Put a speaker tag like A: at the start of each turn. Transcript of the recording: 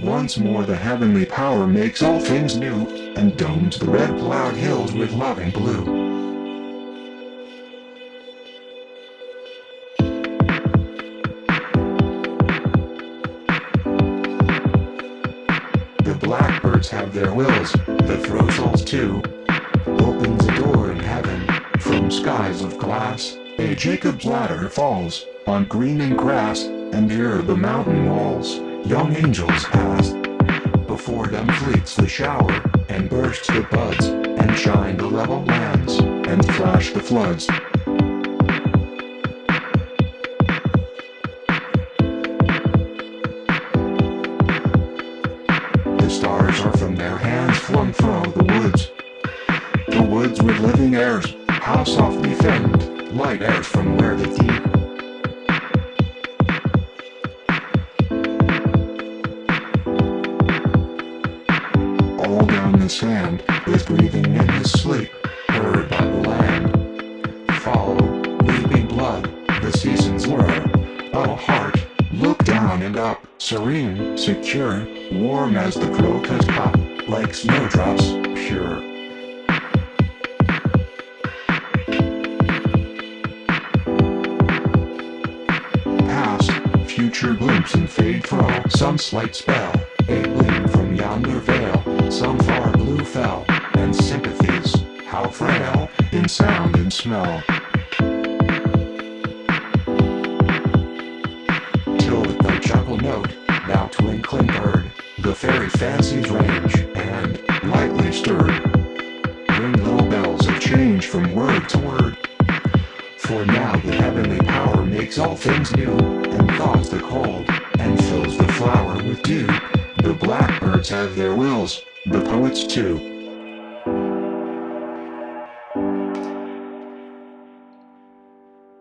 A: once more the heavenly power makes all things new, and domes the red plowed hills with loving blue. The blackbirds have their wills, the throstles too. Opens a door in heaven, from skies of glass. A Jacob's ladder falls, on greening grass, and ere the mountain walls, young angels pass. Before them fleets the shower, and bursts the buds, and shine the level lands, and flash the floods. The stars are from their hands flung through the woods. The woods with living airs, how softly fend, light airs from where the deep. The sand, is breathing in his sleep, heard by the land. Follow, weeping blood, the seasons whir. Oh heart, look down and up, serene, secure, warm as the crocus cup, like snowdrops, pure. Past, future glimpse and fade throw some slight spell, a gleam from yonder vale, some far blue fell, and sympathies, how frail, in sound and smell. Till with the chuckle note, now twinkling bird, the fairy fancies range, and, lightly stirred, ring little bells of change from word to word. For now the heavenly power makes all things new, and thaws the cold, and fills the flower with dew. The blackbirds have their wills, the poets too.